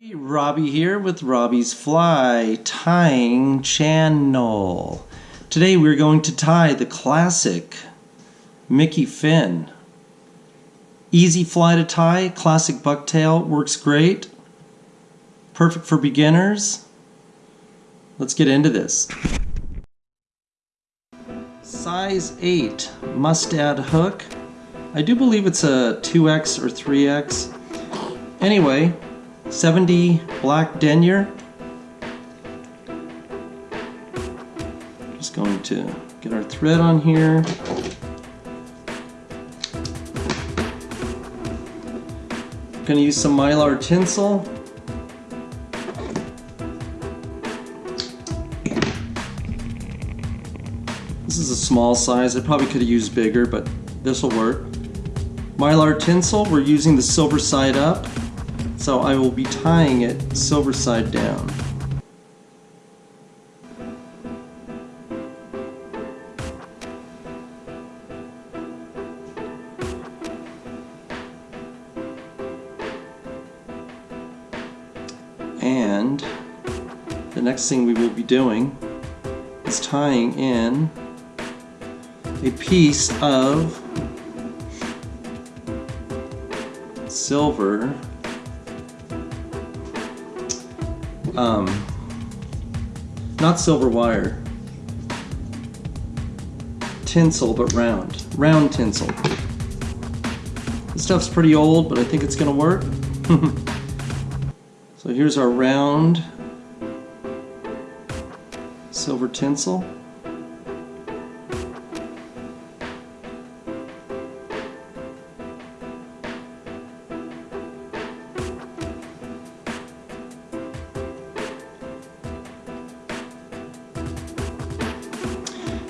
Hey, Robbie here with Robbie's Fly Tying Channel. Today we're going to tie the classic Mickey Finn. Easy fly to tie, classic bucktail, works great. Perfect for beginners. Let's get into this. Size 8 mustad hook. I do believe it's a 2x or 3x. Anyway, 70 black denier. Just going to get our thread on here. Going to use some mylar tinsel. This is a small size. I probably could have used bigger, but this will work. Mylar tinsel, we're using the silver side up. So I will be tying it silver side down. And the next thing we will be doing is tying in a piece of silver um, not silver wire, tinsel, but round, round tinsel. This stuff's pretty old, but I think it's gonna work. so here's our round silver tinsel.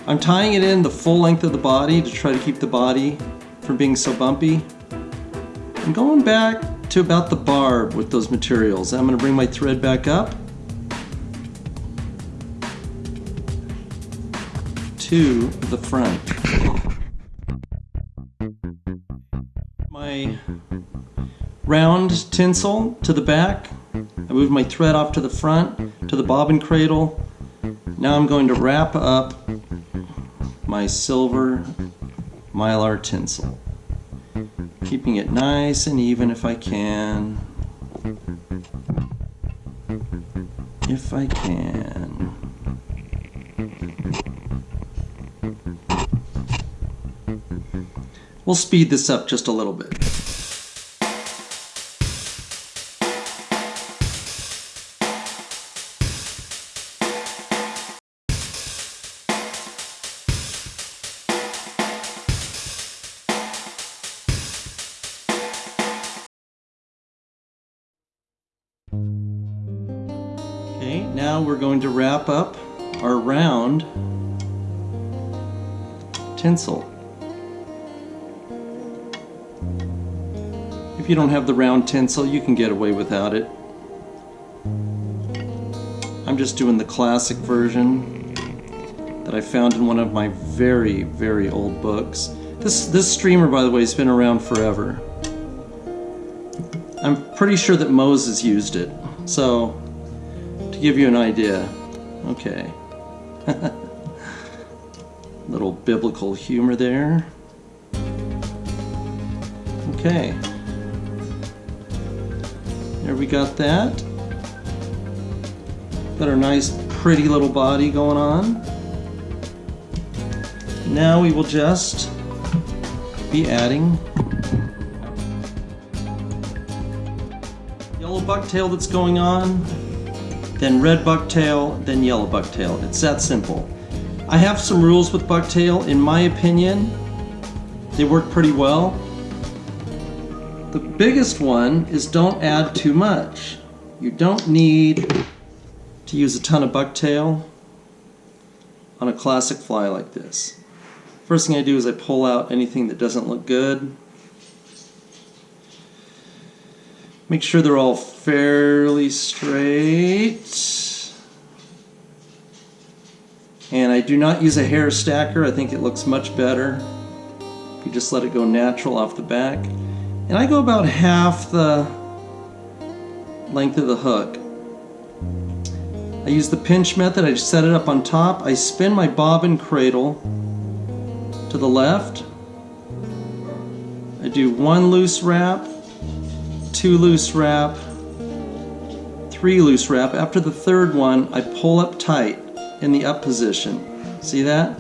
I'm tying it in the full length of the body to try to keep the body from being so bumpy. I'm going back to about the barb with those materials. I'm going to bring my thread back up to the front. My round tinsel to the back. I moved my thread off to the front to the bobbin cradle. Now I'm going to wrap up my silver mylar tinsel. Keeping it nice and even if I can. If I can. We'll speed this up just a little bit. Now we're going to wrap up our round tinsel. If you don't have the round tinsel, you can get away without it. I'm just doing the classic version that I found in one of my very, very old books. This, this streamer, by the way, has been around forever. I'm pretty sure that Moses used it. So, to give you an idea, okay. Little biblical humor there. Okay. There we got that. Got our nice pretty little body going on. Now we will just be adding yellow bucktail that's going on, then red bucktail, then yellow bucktail. It's that simple. I have some rules with bucktail. In my opinion, they work pretty well. The biggest one is don't add too much. You don't need to use a ton of bucktail on a classic fly like this. First thing I do is I pull out anything that doesn't look good. Make sure they're all fairly straight. And I do not use a hair stacker. I think it looks much better if you just let it go natural off the back. And I go about half the length of the hook. I use the pinch method, I set it up on top, I spin my bobbin cradle to the left, I do one loose wrap, two loose wrap, three loose wrap. After the third one, I pull up tight in the up position. See that?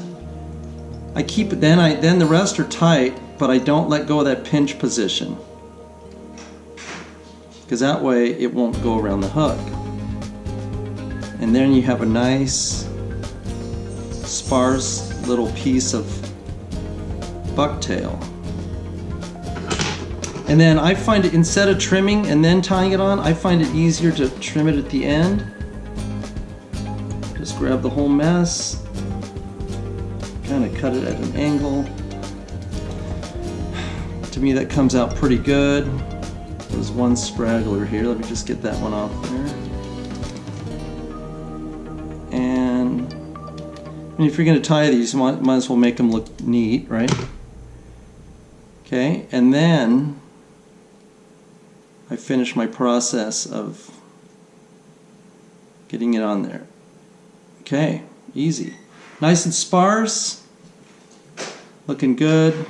I keep it, then I then the rest are tight, but I don't let go of that pinch position. Because that way it won't go around the hook. And then you have a nice sparse little piece of bucktail. And then I find it, instead of trimming and then tying it on, I find it easier to trim it at the end. Just grab the whole mess, kind of cut it at an angle. To me that comes out pretty good. There's one straggler here, let me just get that one off there. And, and if you're going to tie these, you might, might as well make them look neat, right? Okay, and then finish my process of getting it on there. Okay, easy. Nice and sparse, looking good.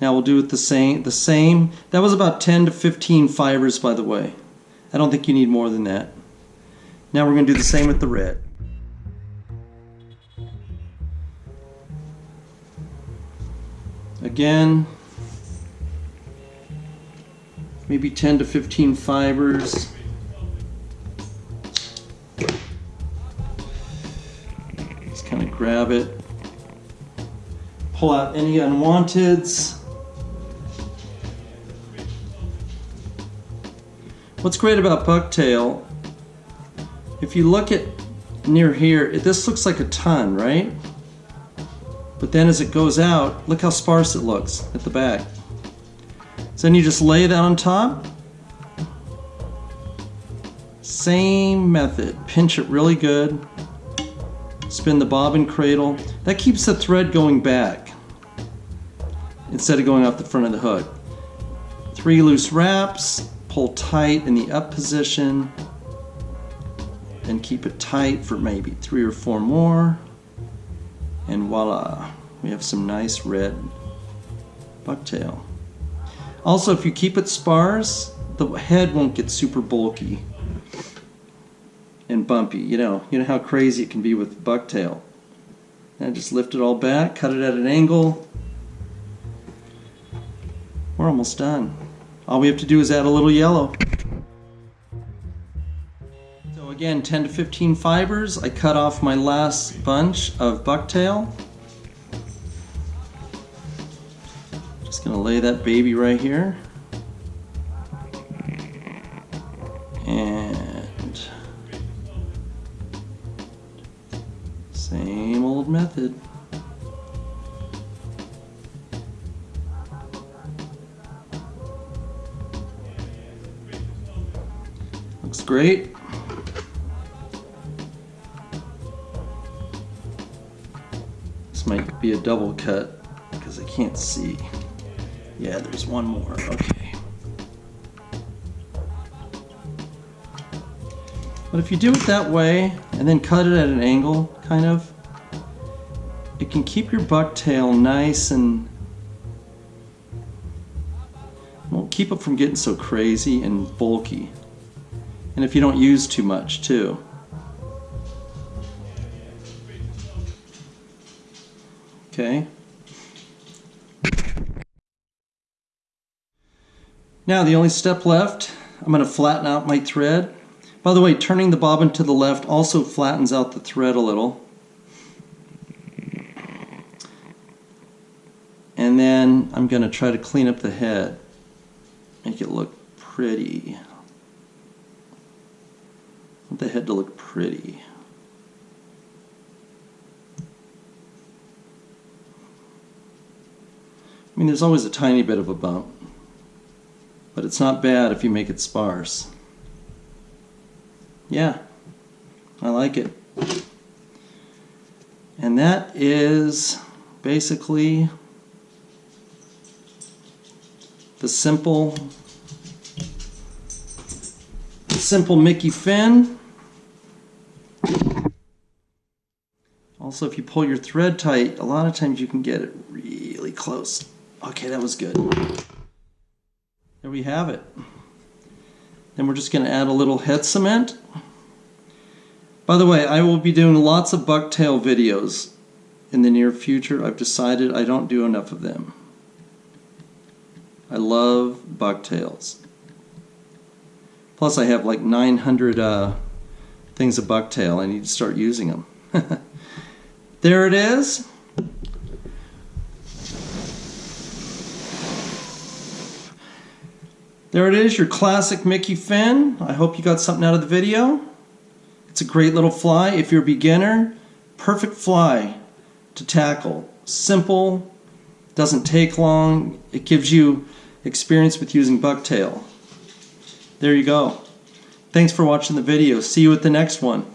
Now we'll do it the same. The same. That was about 10 to 15 fibers, by the way. I don't think you need more than that. Now we're going to do the same with the red. Again, maybe 10 to 15 fibers. Just kind of grab it, pull out any unwanteds. What's great about bucktail, if you look at near here, this looks like a ton, right? But then as it goes out, look how sparse it looks at the back. So then you just lay that on top. Same method. Pinch it really good. Spin the bobbin cradle. That keeps the thread going back instead of going off the front of the hook. Three loose wraps. Pull tight in the up position. And keep it tight for maybe three or four more. And voila, we have some nice red bucktail. Also, if you keep it sparse, the head won't get super bulky and bumpy. You know, you know how crazy it can be with bucktail. And just lift it all back, cut it at an angle. We're almost done. All we have to do is add a little yellow. So again, 10 to 15 fibers. I cut off my last bunch of bucktail. Gonna lay that baby right here. And same old method. Looks great. This might be a double cut because I can't see. Yeah, there's one more. Okay. But if you do it that way and then cut it at an angle, kind of, it can keep your bucktail nice and won't keep it from getting so crazy and bulky. And if you don't use too much too. Okay. Now the only step left, I'm going to flatten out my thread. By the way, turning the bobbin to the left also flattens out the thread a little. And then I'm going to try to clean up the head. Make it look pretty. Want the head to look pretty. I mean, there's always a tiny bit of a bump but it's not bad if you make it sparse. Yeah, I like it. And that is basically the simple simple Mickey Finn. Also, if you pull your thread tight, a lot of times you can get it really close. Okay, that was good. There we have it. Then we're just going to add a little head cement. By the way, I will be doing lots of bucktail videos in the near future. I've decided I don't do enough of them. I love bucktails. Plus I have like 900 uh, things of bucktail. I need to start using them. there it is. There it is, your classic Mickey Finn. I hope you got something out of the video. It's a great little fly. If you're a beginner, perfect fly to tackle. Simple, doesn't take long. It gives you experience with using bucktail. There you go. Thanks for watching the video. See you at the next one.